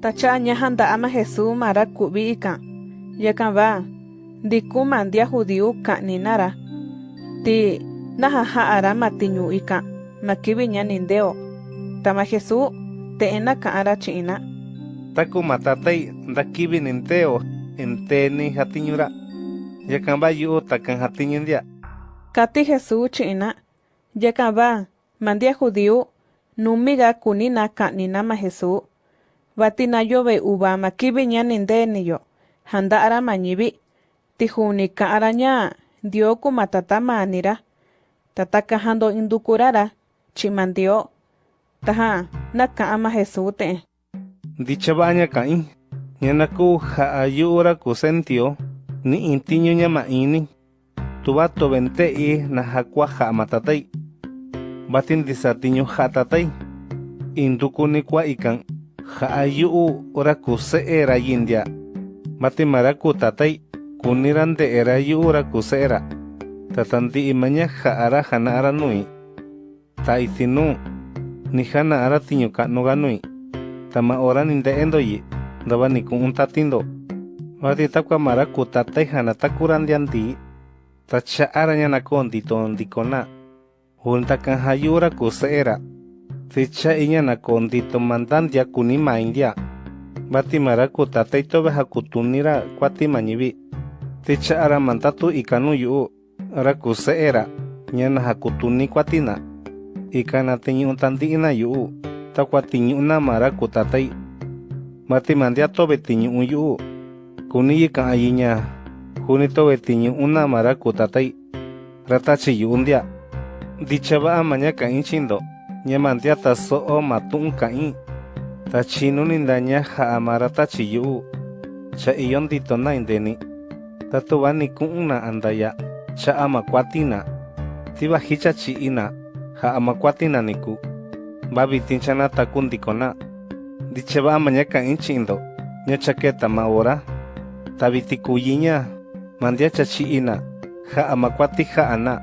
Tacha añajanta ama Jesús mara kubi ika. Yekan ba. Diku mandia judiu. Ti najaja ara matiñu ika. Makibi. Tama Jesús te ena ka china. Taku matatai dakibi ninteo. Enteni jatiñura. Yekan ba yu takan jatiñindia. Kati Jesús china. Yekan ba. Mandia judiu. Numiga kunina ka ninama Jesús. Batinayo be ubama kibe ñanindeniyo. Handa ara mañibi. Tijunica araña. Dioku matata manira. Tataka hando indukurara. Chimandio. taha, Naka ama jesute. Dicha baña caí. Ñanaku jaayura kusentio. Ni intiño ñamaini. Tubato ventei najakua jaamatatai. Batin disatiño jatatai. Indukuni kua ikan. ha'ayu'u uraku era yindia. Mati maraku tatai kuniran de era yu'u uraku era. tatanti imaña ha'ara hana'ara nui. Ta itinu ni hana'ara tiñu ka'nuga nui. Tama ora ninte'endo yi Daba ni ku'un tatindo. Vati takuamaraku tatai hana takurantianti ta cha'ara ñanakonti tondikona junta kan hayu'u uraku era. Hayu'ura kuse'era ticha'i ña nakondito mandandia kuni maindia vatimara kutatai tove hakutunira kuati mañivi ticha'ara mandatu ikanu yu'u ra kuse'era ña najakutuni kuatina ikana tiñu'u tanti'ina yu'u takua tiñu'una mara kutatai matimandia tove tiñu'u yu'u kuni yika'a ña juni tove tiñu'una mara kutatai ratachi yu'u ndia ndichava'a maña ka'i chindo ña mandia taso'o matu'un ka'i ta chinu nindaña ja'a mara tachi yu'u cha iyo nditona indeni ta tuva niku'una andaya cha'a makuatina tiva jicha chi'ina ja'a makuatina niku va vitin chana taku ndikona ndichava'a maña ka'i chi'ndo ña chaketa ma ora ta vitikuyiña mandia cha chi'ina ja'a makuati ja'ana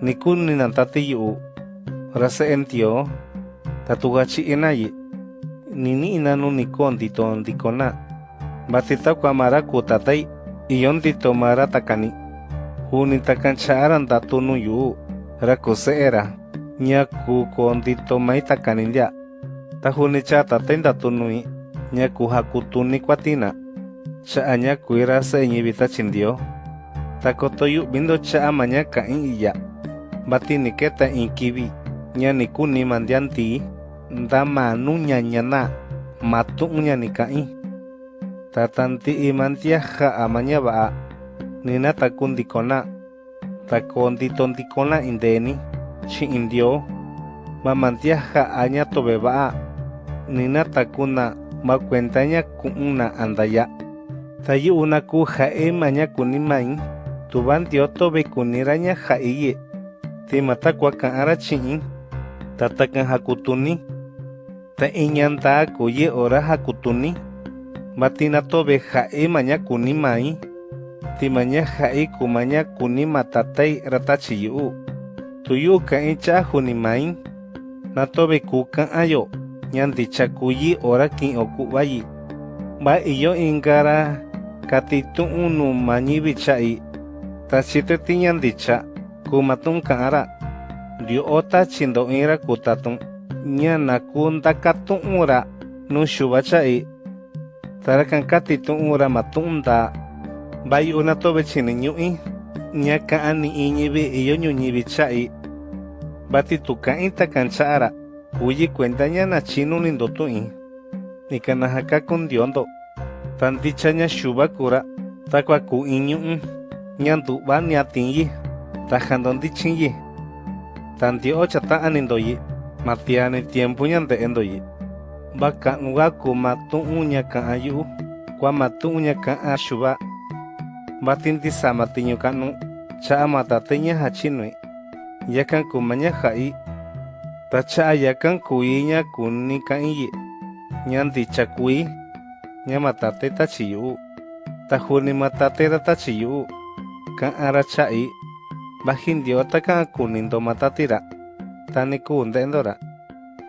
niku ninantati yu'u ra se'entio ta tuga chi'inayi nini'ina nu niku ndito ndikona vati takua mara kutatai iyo ndito mara takani. Juni takan cha'ara ndatunu yu'u ra kuse'era ña ku kondito mai takani ndia. Ta juni cha tatai ndatunui ña ku hakutuni kuatina cha'a ña kuira se'eñivi tachindio ta koto yu'vindo cha'a maña ka'i iya vati niketa in kivi ña nikuni mandianti nda manu ñañana matu'un ña nika'i ta tanti'i mantia ja'a maña va'a nina taku ndikona ta kondito ndikona indeni chi'in dio ma mantia ja'a ña tove va'a nina takuna ma kuenta ña ku'una andaya. Ta yu'una ku ja'e maña kuni mai tuva ndio tove kunira ña ja'iye ti matakua ka'ara chi'in ta takan hakutuni ta iñanta kuye ora hakutuni. Matina tove ja'e maña kuni mai. Ti maña ja'i ku maña kuni matatai ratachi yu'u tu yu'u ka'i cha juni mai. Na tove ku ka'ayo ña ndicha kuyi ora ki'o ku'vayi va iyo ingara. Katitu'un nu mañivi cha'i ta chiteti ña ndicha ku matu'un ka'ara Diota chindoira kutatun ñana kunda katunura nushubachai tarakan katitunura matunda. Bai una tobe chini ñui ñaka ani iñibi iyo ñuñibi chai. Bati tukainta kanchara kuyi cuenta ñana chinu nindotui nikanajaka kundiondo tandicha ña shubakura takua ku iñu'u ñandu'va niatinyi tajandondichinyi jando ndichinyi ta ndio'o chata'a nindoyi matiani tiempu ña nde'endoyi va ka'nuga ku matu'un ña ka'a yu'u kua matu'un ña ka'a xuva vati ntisama tiñu ka'nu cha'a matate ña jachinui yakan ku maña ja'i ta cha'a yakan kuí ña kuni ka'iyi ña ndicha kuí ña matate tachi yu'u ta juni matatera tachi yu'u ka'ara cha'i Bajindio ataka kunindo matatira. Taniku undendora.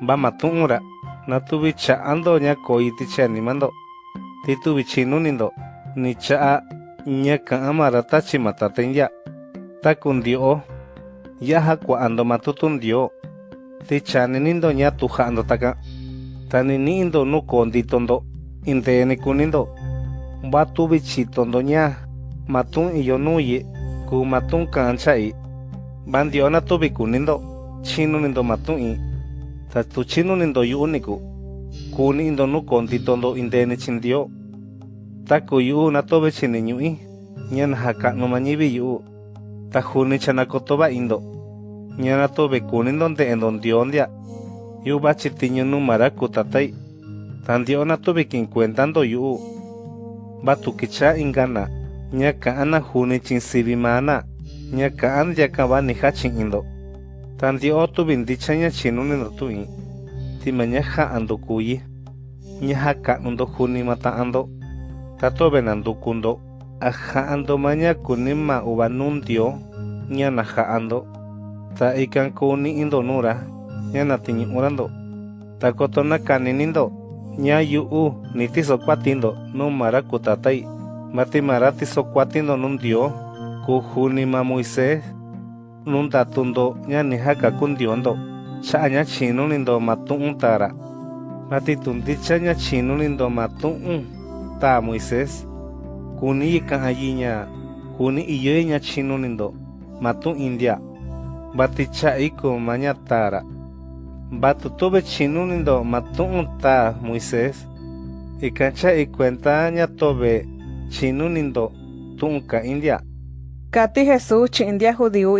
Bamatunura. Natubicha ando ña koitiche animando. Titubichinunindo. Nicha ñaka amara tachi matatenya. Takundio. Yaha cuando matutundio. Tichaninindo ña tujando taka. Taninindo no conditondo. Inteene kunindo. Batubichitondoña. Matun y yonuye ku matung cancha i bandio na tu biku nindo chino nindo matung i ta tu chino nindo yu uniku kuni indo nu konti tondo indene chindio ta ku yu na tobe chini nyu i nyan haka no mañibi yu ta juni chanakotoba indo ñana tobe kunin donde en donde ondia yu bachi tiño nu maraku tatai tandio na tobe kin cuentando yu batu kicha ingana ña ka'an na juni chinsivi mana ña ka'an ndiaka va nija chi'indo ta ndio tuvi ndicha ña chinunindo tu'i tima ña ja'ando kuyi. Ña ja ka'nundo juni mata'ando ta tobe nandukundo a ja'ando ma ña kuni ma uva nundio ña na ja'ando. Ta ikan kuni'indo nura ña na tiñu'urando ta koto na kaninindo ña yu'u ni tisokuatindo nu mara ku tatai mati mara tisokuatindo nu ndio ku juni ma moisés nu ndatundo ña ni jaka kundiondo cha'a ña chinunindo ma tu'un tara. Mati tundicha ña chinunindo ma tu'un ta moisés. Kuni ika'a yiña kuni iyoe ña chinunindo ma tu'in ndia bati cha'i ku ma ña tara. Batu tuve chinunindo ma tu'un ta moisés. Ikan cha'i kuenta ña tobe Chinunindo tunka india. Kati Jesús chindia judiu.